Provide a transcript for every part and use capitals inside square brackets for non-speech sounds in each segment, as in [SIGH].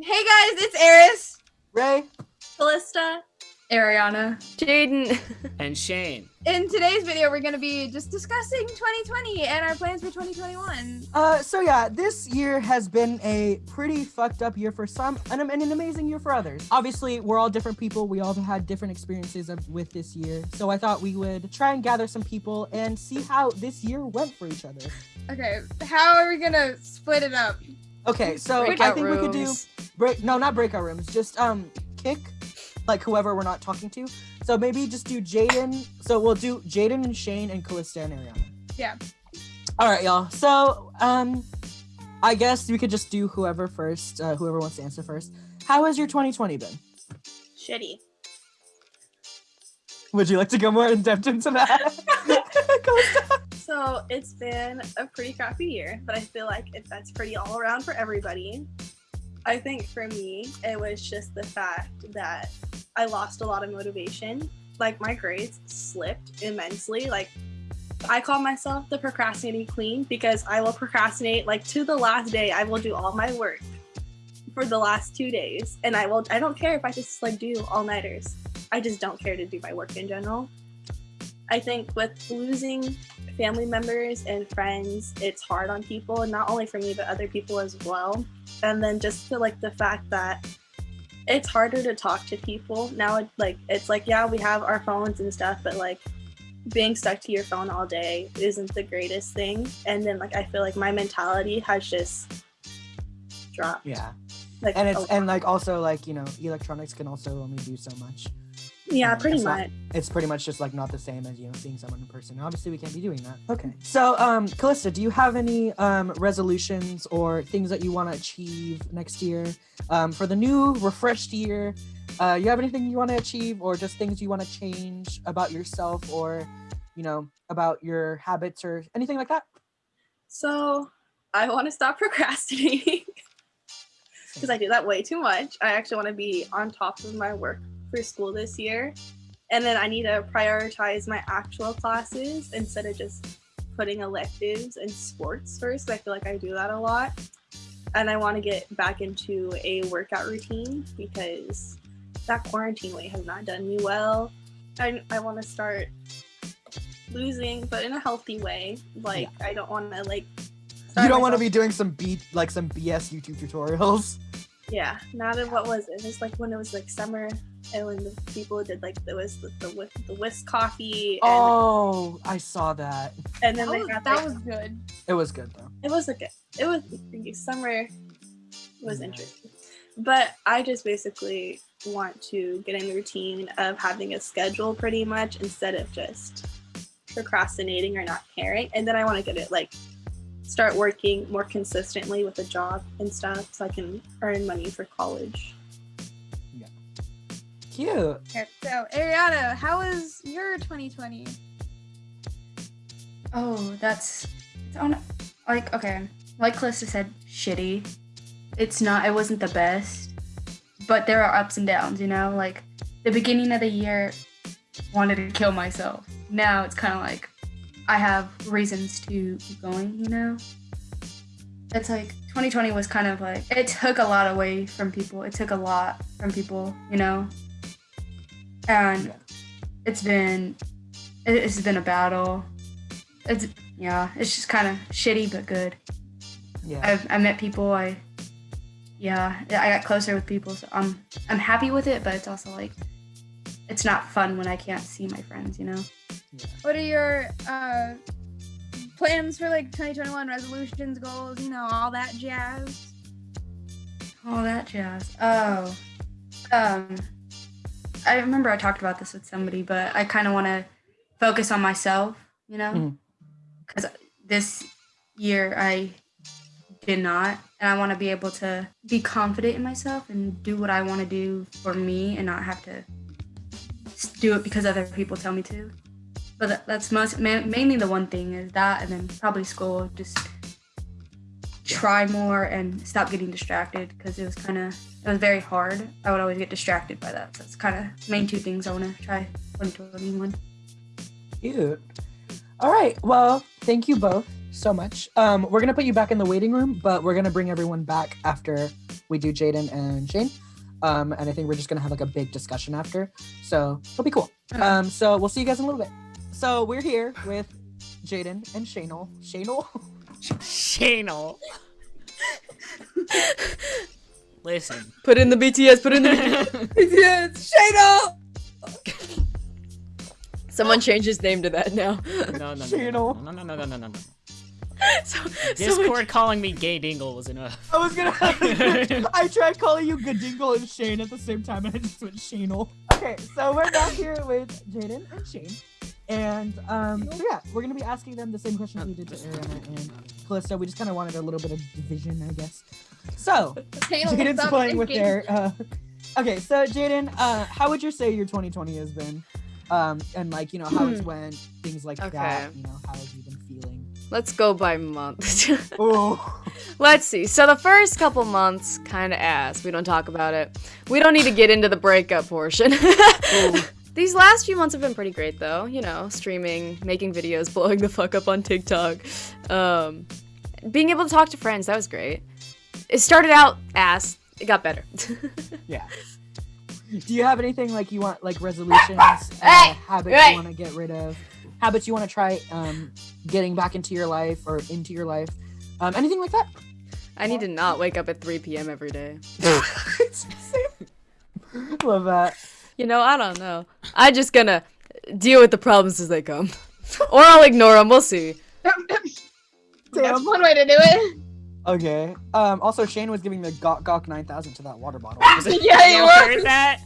Hey guys, it's Eris. Ray. Callista. Ariana. Jaden. [LAUGHS] and Shane. In today's video, we're going to be just discussing 2020 and our plans for 2021. Uh, so yeah, this year has been a pretty fucked up year for some and an an amazing year for others. Obviously, we're all different people. We all had different experiences of, with this year. So I thought we would try and gather some people and see how this year went for each other. Okay, how are we going to split it up? Okay, so I Breakout think we could do break no, not breakout rooms, just um kick like whoever we're not talking to. So maybe just do Jaden. So we'll do Jaden and Shane and Callista and Ariana. Yeah. All right, y'all. So um I guess we could just do whoever first, uh, whoever wants to answer first. How has your 2020 been? Shitty. Would you like to go more in depth into that? [LAUGHS] [LAUGHS] So it's been a pretty crappy year, but I feel like it, that's pretty all around for everybody. I think for me, it was just the fact that I lost a lot of motivation. Like my grades slipped immensely. Like I call myself the procrastinating queen because I will procrastinate like to the last day. I will do all my work for the last two days, and I will. I don't care if I just like do all nighters. I just don't care to do my work in general. I think with losing family members and friends, it's hard on people, and not only for me, but other people as well. And then just the, like the fact that it's harder to talk to people now. It, like it's like yeah, we have our phones and stuff, but like being stuck to your phone all day isn't the greatest thing. And then like I feel like my mentality has just dropped. Yeah. Like And it's and like also like, you know, electronics can also only do so much. Yeah, pretty it's not- much. It's pretty much just like not the same as, you know, seeing someone in person. Obviously we can't be doing that. Okay. So um Callista, do you have any um resolutions or things that you want to achieve next year? Um for the new refreshed year? Uh you have anything you want to achieve or just things you want to change about yourself or you know, about your habits or anything like that? So I want to stop [LAUGHS] procrastinating because I do that way too much. I actually want to be on top of my work for school this year. And then I need to prioritize my actual classes instead of just putting electives and sports first. I feel like I do that a lot. And I want to get back into a workout routine because that quarantine weight has not done me well. I, I want to start losing, but in a healthy way. Like, I don't want to, like, You don't want to be doing some beat like some BS YouTube tutorials. Yeah, not in what was it? It was like when it was like summer and when the people did like there was the the, whis- the whisk coffee and, Oh, I saw that. and then That they was, had that like, was good. It was good though. it was like a, it was summer was interesting. But I just basically want to get in the routine of having a schedule pretty much instead of just procrastinating or not caring. And then I want to get it like start working more consistently with a job and stuff so I can earn money for college. Cute. Okay, so, Ariana, how was your 2020? Oh, that's it's on like okay. Like Calista said, shitty. It's not it wasn't the best. But there are ups and downs, you know? Like the beginning of the year wanted to kill myself. Now it's kinda like I have reasons to keep going, you know? It's like 2020 was kind of like it took a lot away from people. It took a lot from people, you know? And Yeah. it's been it- it's been a battle. It's yeah, it's just kind of shitty but good. Yeah. I've I met people. I yeah, I got closer with people. So I'm I'm happy with it, but it's also like it's not fun when I can't see my friends. You know. What are your uh, plans for like 2021 resolutions, goals, you know, all that jazz? All that jazz. Oh, um, I remember I talked about this with somebody, but I kind of want to focus on myself. You know, mm. because this year I did not, and I want to be able to be confident in myself and do what I want to do for me, and not have to do it because other people tell me to. But that's most ma- mainly the one thing is that, and then probably school. Just try more and stop getting distracted because it was kind of it was very hard. I would always get distracted by that. So it's kind of main two things I want to try 2021. Cute. All right. Well, thank you both so much. Um, we're gonna put you back in the waiting room, but we're gonna bring everyone back after we do Jaden and Shane. Um, and I think we're just gonna have like a big discussion after. So it'll be cool. Um, so we'll see you guys in a little bit. So we're here with Jaden and Shanel. Shanel? [LAUGHS] Shanel. Listen. Put in the BTS. Put in the BTS. [LAUGHS] Shano! Someone [LAUGHS] change his name to that now. No, no, no, no, no, no, no, no, no, no. [LAUGHS] so, Discord calling me gay dingle was enough. I was gonna. I tried calling you Gadingle and Shane at the same time, and I just went Shanel. Okay, so we're back here with Jaden and Shane, and um, so yeah, we're gonna be asking them the same questions we did to Ariana and Calista. We just kind of wanted a little bit of division, I guess. So Jaden's playing with their. Uh, okay, so Jaden, uh, how would you say your 2020 has been? Um, and like you know how it's went, things like that. Okay. You know how have you been feeling? Let's go by month. [LAUGHS] Oh, Let's see. So the first couple months, kind of ass. We don't talk about it. We don't need to get into the breakup portion. [LAUGHS] These last few months have been pretty great, though. You know, streaming, making videos, [LAUGHS] blowing the fuck up on TikTok, um, being able to talk to friends. That was great. It started out ass. It got better. [LAUGHS] yeah. Do you have anything like you want, like resolutions, [LAUGHS] uh, Hey, habits you want to get rid of, habits you want to try um, getting back into your life or into your life, um, anything like that? I need to not wake up at 3 p.m. every day. Love that. You know, I don't know. I just gonna deal with the problems as they come, [LAUGHS] or I'll ignore them. We'll see. That's [LAUGHS] Damn. one way to do it. Okay. Um, also, Shane was giving the Gawk Gawk 9000 to that water bottle. [LAUGHS] yeah, you you were. heard that?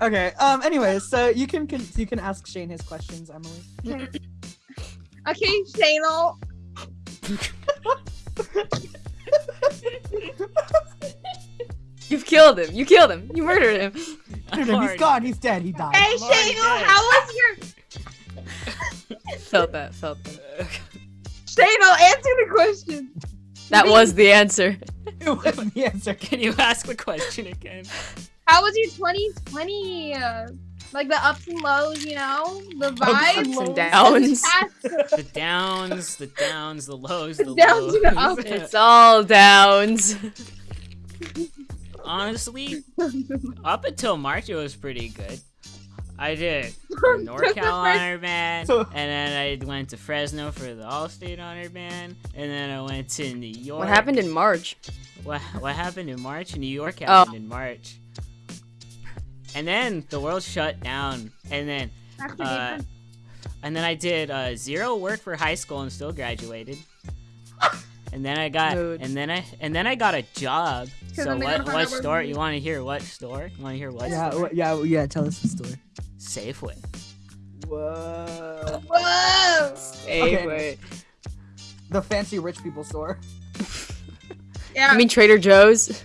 okay. Um. Anyways, so you can, can you can ask Shane his questions, Emily. Okay, Shano. You've killed him. You killed him. You murdered him. He's already- gone. He's dead. He died. Hey, I'm Shano, how was your Felt that. Felt that. Shano? Answer the question. That was the answer. [LAUGHS] It wasn't the answer. Can you ask the question again? How was your 2020? Uh, like the ups and lows, you know, the Ups vibes, and Ups and downs. The downs, the downs, the lows, the, The downs and the lows. ups. It's all downs. [LAUGHS] Honestly, [LAUGHS] up until March, it was pretty good. I did the NorCal Honor Band, and then I went to Fresno for the All-State Honor Band, and then I went to New York. What happened in March? What, what happened in March? New York Oh. happened in March. And then the world shut down, and then uh, and then I did uh, zero work for high school and still graduated. And then I got, Mood. and then I, and then I got a job. So then they what, what store? You want to hear what store? You want to hear what Yeah. store? wh- Yeah. Yeah. Tell us the story. Safeway. Whoa. Whoa. Okay. wait. The fancy rich people store. [LAUGHS] Yeah. You mean Trader Joe's?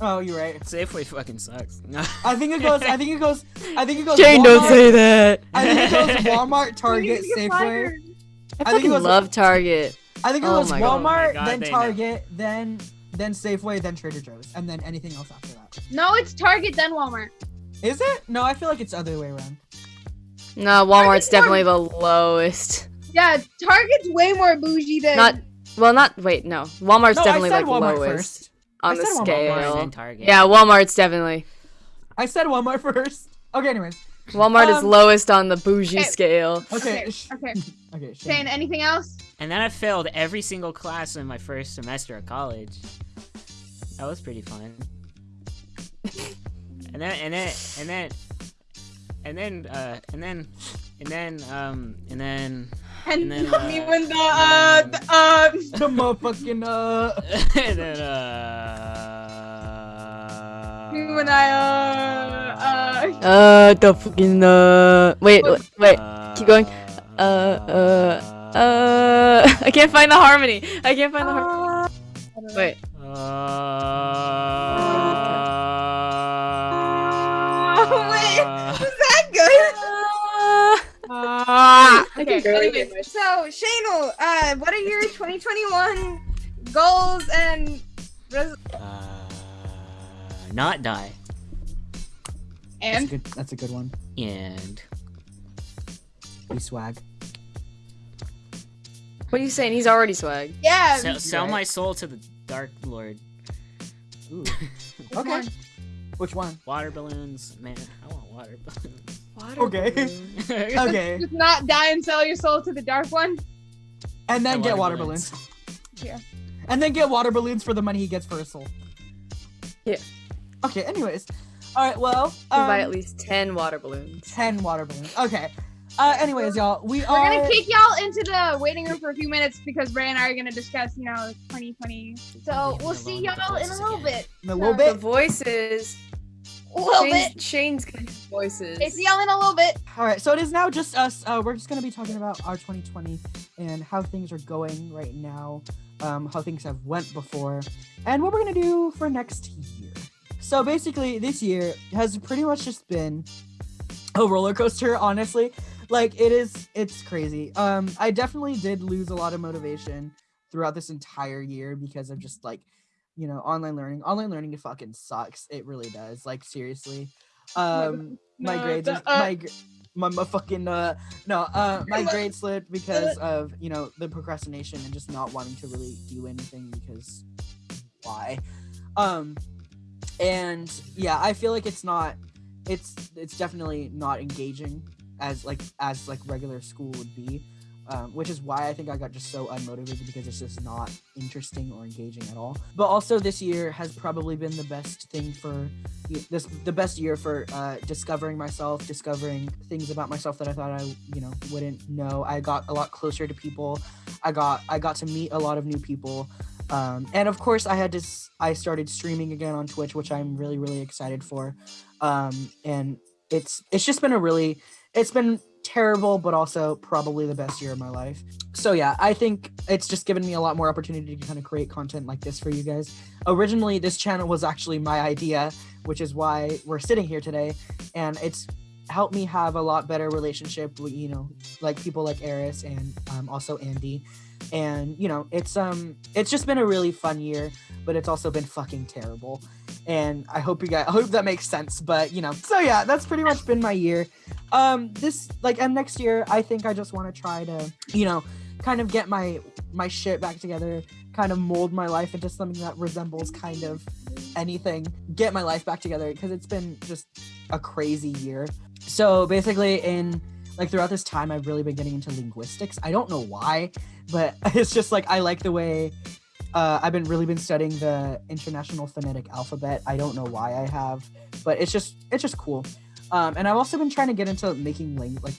Oh, you're right. Safeway fucking sucks. No. I think it goes. I think it goes. I think it goes. Jane, don't say that. I think it goes [LAUGHS] Walmart, Target, need Safeway. fired. I I think it fucking was- love Target. I think it Oh goes. Oh Walmart, Oh God, then they know. Target, then then Safeway, then Trader Joe's, and then anything else after that. No, it's Target then Walmart. Is it? No, I feel like it's other way around. No, Walmart's definitely the lowest. Yeah, Target's way more bougie than. Not well, not wait, no. Walmart's no, definitely I said like Walmart lowest first. on I the said Walmart scale. Walmart. Yeah, Walmart's definitely. I said Walmart [LAUGHS] first. Okay, anyways. Walmart is Um, lowest on the bougie okay. scale. Okay. Okay. Okay. [LAUGHS] Okay. Shane, Shane. anything else? And then I failed every single class in my first semester of college. That was pretty fun. [LAUGHS] and then and then and then and then uh and then and then um and then And, And then, [LAUGHS] me uh, when the uh, the, uh The motherfucking uh. and then uh me when I uh uh Uh, the fucking uh. Wait, wait, wait. keep going. Uh, uh, Uh, I can't find the harmony. I can't find the harmony. Wait. Wait, Uh, was that good? Ah. Okay, anyways, so Shane, uh, what are your 2021 goals and res- uh, not die That's a and good. That's a good one. and Be swag. What are you saying? He's already swag. yeah, sell, sell Right. my soul to the Dark Lord. Ooh. [LAUGHS] Which Okay. one? Which one? Water balloons, man. I want water balloons. Water Okay. balloon. [LAUGHS] Okay. [LAUGHS] Just not die and sell your soul to the dark one. And then And get water water balloons. Yeah. And then get water balloons for the money he gets for his soul. Yeah. Okay, anyways. Alright, well. You can buy um, at least 10 water balloons. 10 water balloons. Okay. Uh, anyways, y'all, we We're are. gonna kick y'all into the waiting room for a few minutes because Ray and I are gonna discuss, you know, 2020. So we'll see alone with the y'all in a little again. bit. in a little bit. The voices. A little Shane's, bit. Shane's good voices. Okay, see y'all in a little bit. All right, so it is now just us. Uh, we're just gonna be talking about our 2020 and how things are going right now, um, how things have went before, and what we're gonna do for next year. So basically, this year has pretty much just been a roller coaster. Honestly, like it is, it's crazy. Um, I definitely did lose a lot of motivation throughout this entire year because of just like, you know, online learning. Online learning it fucking sucks. It really does. Like seriously. Um, [LAUGHS] my grades, the- uh, my gr- my, my fucking uh no uh my grade slipped because of you know the procrastination and just not wanting to really do anything because why um and yeah i feel like it's not it's it's definitely not engaging as like as like regular school would be um, which is why I think I got just so unmotivated because it's just not interesting or engaging at all. But also, this year has probably been the best thing for this the best year for uh, discovering myself, discovering things about myself that I thought I you know wouldn't know. I got a lot closer to people. I got I got to meet a lot of new people. Um, and of course, I had to. I started streaming again on Twitch, which I'm really, really excited for. Um, and it's it's just been a really, it's been terrible, but also probably the best year of my life. So yeah, I think it's just given me a lot more opportunity to kind of create content like this for you guys. Originally, this channel was actually my idea, which is why we're sitting here today, and it's helped me have a lot better relationship with you know like people like Eris and um, also Andy. And you know it's um it's just been a really fun year but it's also been fucking terrible. And i hope you guys i hope that makes sense but you know so yeah that's pretty much been my year. Um this like and next year i think i just want to try to you know kind of get my my shit back together kind of mold my life into something that resembles kind of anything get my life back together because it's been just a crazy year so basically in like throughout this time i've really been getting into linguistics. I don't know why but [LAUGHS] it's just like i like the way uh, i've been really been studying the international phonetic alphabet. I don't know why i have but it's just it's just cool. Um, and i've also been trying to get into making lang- like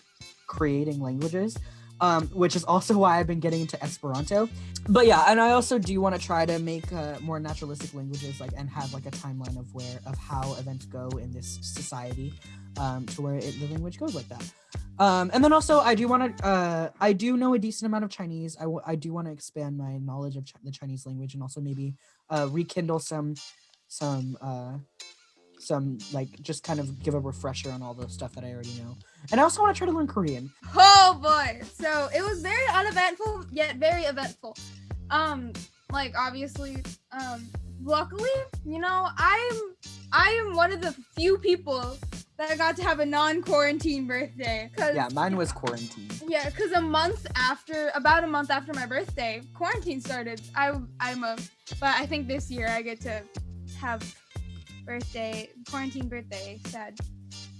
creating languages um, which is also why i've been getting into esperanto but yeah and i also do want to try to make uh, more naturalistic languages like and have like a timeline of where of how events go in this society um, to where it, the language goes like that um, and then also I do want to uh, I do know a decent amount of Chinese. I, w- I do want to expand my knowledge of Ch- the Chinese language and also maybe uh, rekindle some some uh, some like just kind of give a refresher on all the stuff that I already know. And I also want to try to learn Korean. Oh boy. So it was very uneventful yet very eventful. Um, like obviously, um, luckily, you know, I'm I am one of the few people that I got to have a non-quarantine birthday. Cause Yeah, mine was quarantine. Yeah, because a month after, about a month after my birthday, quarantine started. I I'm a, but I think this year I get to have birthday quarantine birthday. Sad.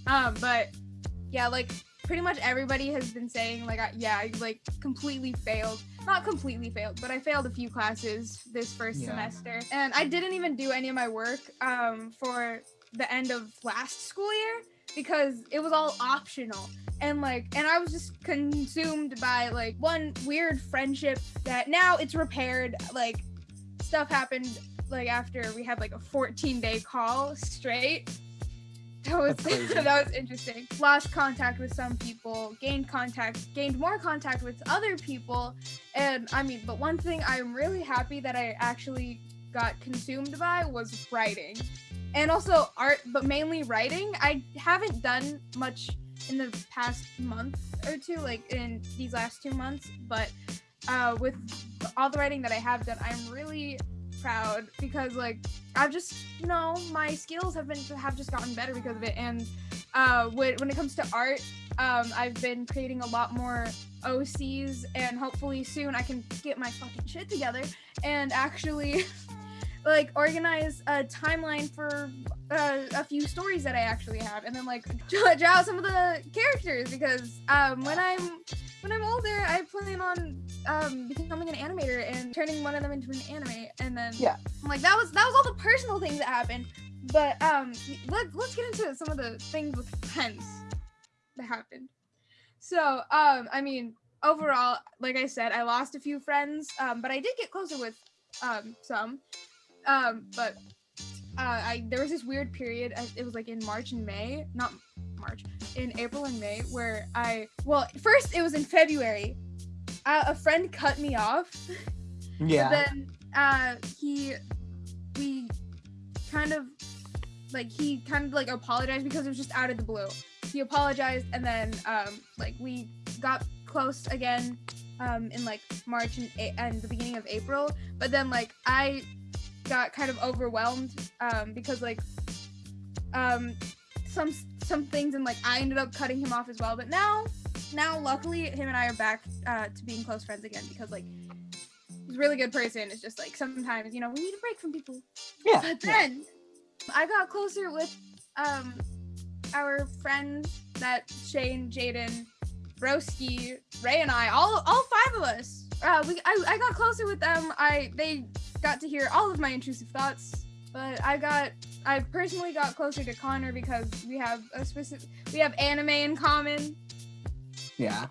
Um, but yeah, like pretty much everybody has been saying like, I, yeah, I like completely failed. Not completely failed, but I failed a few classes this first Yeah. semester, and I didn't even do any of my work um for the end of last school year because it was all optional and like and i was just consumed by like one weird friendship that now it's repaired like stuff happened like after we had like a 14 day call straight. [LAUGHS] That was [LAUGHS] that was interesting. Lost contact with some people gained contact gained more contact with other people. And i mean but one thing i'm really happy that i actually got consumed by was writing. And also art but mainly writing. I haven't done much in the past month or two like in these last two months but uh with all the writing that i have done i'm really proud because like i've just you know my skills have been have just gotten better because of it. And uh when, when it comes to art um i've been creating a lot more ocs and hopefully soon i can get my fucking shit together and actually [LAUGHS] like organize a timeline for uh, a few stories that I actually have, and then like [LAUGHS] draw, out some of the characters because um, when I'm when I'm older, I plan on um, becoming an animator and turning one of them into an anime, and then Yeah. I'm like that was that was all the personal things that happened. But um, let, let's get into some of the things with friends that happened. So um, I mean, overall, like I said, I lost a few friends, um, but I did get closer with um, some. Um, but uh, I there was this weird period. uh, It was like in March and May, not March, in April and May, where I well, first it was in February. Uh, a friend cut me off. Yeah. Then uh, he, we, kind of, like he kind of like apologized because it was just out of the blue. He apologized and then um, like we got close again um, in like March and, A- and the beginning of April. But then like I got kind of overwhelmed um, because like um, some some things and like I ended up cutting him off as well. But now now luckily him and I are back uh, to being close friends again because like he's a really good person. It's just like sometimes you know we need a break from people. yeah. But yeah. then I got closer with um our friends that Shane, Jaden, Broski, Ray, and I, all all five of us. Uh, we I, I got closer with them. I they got to hear all of my intrusive thoughts, but I got I personally got closer to Connor because we have a specific we have anime in common. Yeah.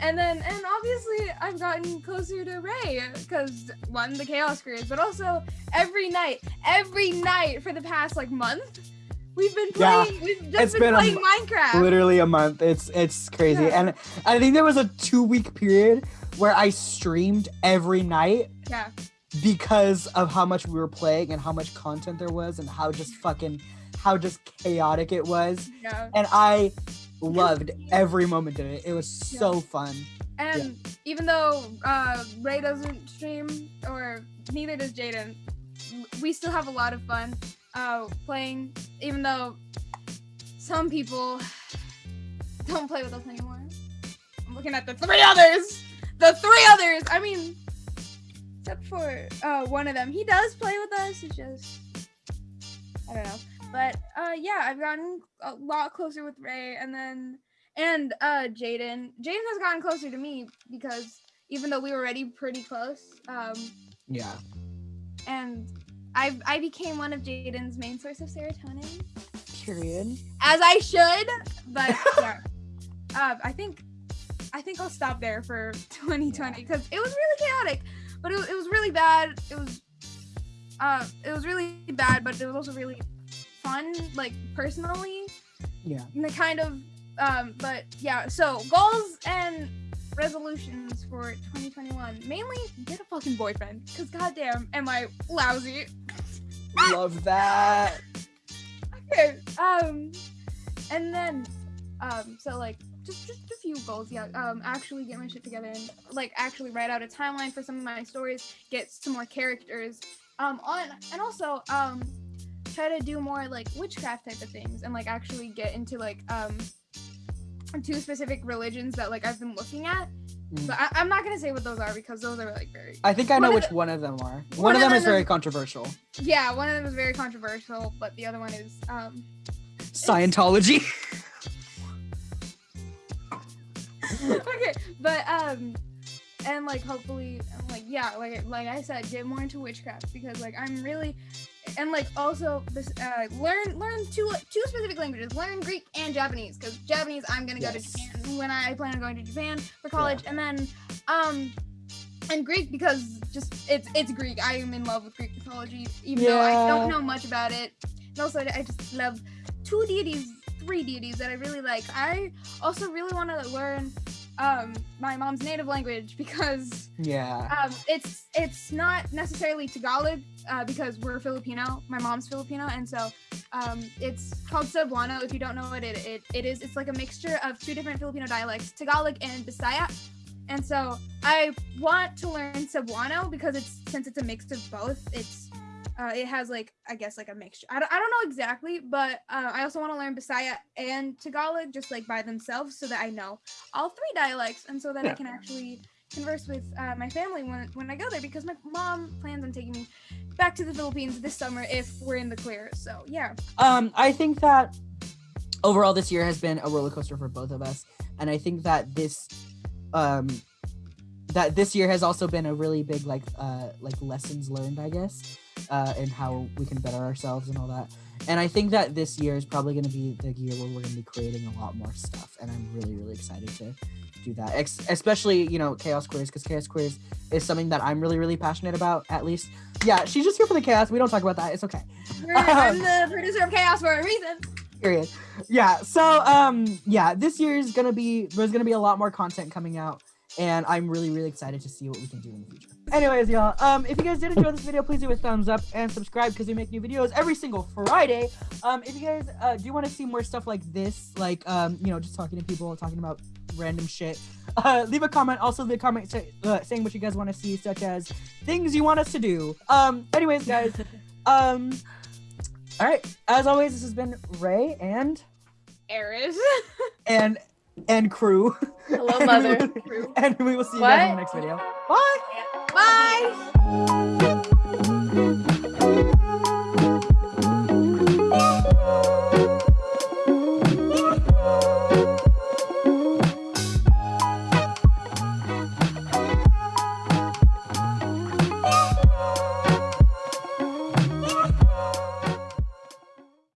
And then, and obviously, I've gotten closer to Ray because one, the Chaos Crews, but also every night, every night for the past like month, we've been Yeah, playing. we've it's just been been, playing m- Minecraft. Literally a month. It's it's crazy. Yeah. And I think there was a two week period where I streamed every night Yeah, because of how much we were playing and how much content there was and how just fucking how just chaotic it was. yeah. And I loved every moment of it. It was so fun. And even though uh, Ray doesn't stream, or neither does Jaden, we still have a lot of fun uh, playing. Even though some people don't play with us anymore. I'm looking at the three others. The three others. I mean, except for uh, one of them, he does play with us. It's just I don't know. But uh, yeah, I've gotten a lot closer with Ray, and then and uh Jaden. Jaden has gotten closer to me because even though we were already pretty close, um, Yeah. and I I became one of Jaden's main source of serotonin, Period. as I should. But yeah, [LAUGHS] uh, I think I think I'll stop there for [LAUGHS] 2020 because it was really chaotic, but it, it was really bad. It was uh it was really bad, but it was also really fun, like personally. Yeah. and the kind of um but yeah so goals and resolutions for 2021 mainly get a fucking boyfriend because goddamn am i lousy Love that. okay um and then um so like just just a few goals yeah um actually get my shit together and like actually write out a timeline for some of my stories get some more characters um on and also um try to do more like witchcraft type of things and like actually get into like um two specific religions that like I've been looking at. Mm. But I, I'm not gonna say what those are because those are like very I think I One know of which the- one of them are. One, of them is very controversial. yeah one of them is very controversial but the other one is um Scientology. [LAUGHS] okay but um and like hopefully like yeah like like I said get more into witchcraft because like I'm really and like also this uh learn learn two two specific languages learn Greek and Japanese because Japanese I'm gonna go to Japan when I plan on going to Japan for college and then um and Greek because just it's it's Greek. I am in love with Greek mythology even though I don't know much about it. And also I just love two deities three deities that I really like. I also really want to learn um my mom's native language because yeah. um it's it's not necessarily Tagalog uh, because we're Filipino. My mom's Filipino and so um it's called Cebuano if you don't know what it, it it is. It's like a mixture of two different Filipino dialects Tagalog and Bisaya. And so I want to learn Cebuano because it's since it's a mix of both it's uh, it has like I guess like a mixture. I don't, I don't know exactly, but uh, I also want to learn Bisaya and Tagalog just like by themselves so that I know all three dialects and so that I can actually converse with uh, my family when when I go there because my mom plans on taking me back to the Philippines this summer if we're in the clear. So yeah. Um, I think that overall this year has been a roller coaster for both of us, and I think that this, um, that this year has also been a really big like uh like lessons learned, I guess, uh, and how we can better ourselves and all that. And I think that this year is probably going to be the year where we're going to be creating a lot more stuff, and I'm really really excited to do that. Ex- especially you know chaos quiz because chaos quiz is something that I'm really really passionate about. At least, yeah, she's just here for the chaos. We don't talk about that. It's okay. I'm the producer of Chaos for a reason. period yeah so um yeah this year is gonna be there's gonna be a lot more content coming out and i'm really really excited to see what we can do in the future. Anyways y'all um if you guys did enjoy this video please do a thumbs up and subscribe because we make new videos every single friday. Um if you guys uh, do want to see more stuff like this like um you know just talking to people talking about random shit uh [LAUGHS] leave a comment. Also leave a comment uh, saying what you guys want to see such as things you want us to do. Um anyways guys [LAUGHS] um all right. As always this has been ray and Eris. [LAUGHS] and and crew. Hello, [LAUGHS] mother. and we will see you guys in the next video. Bye. Bye.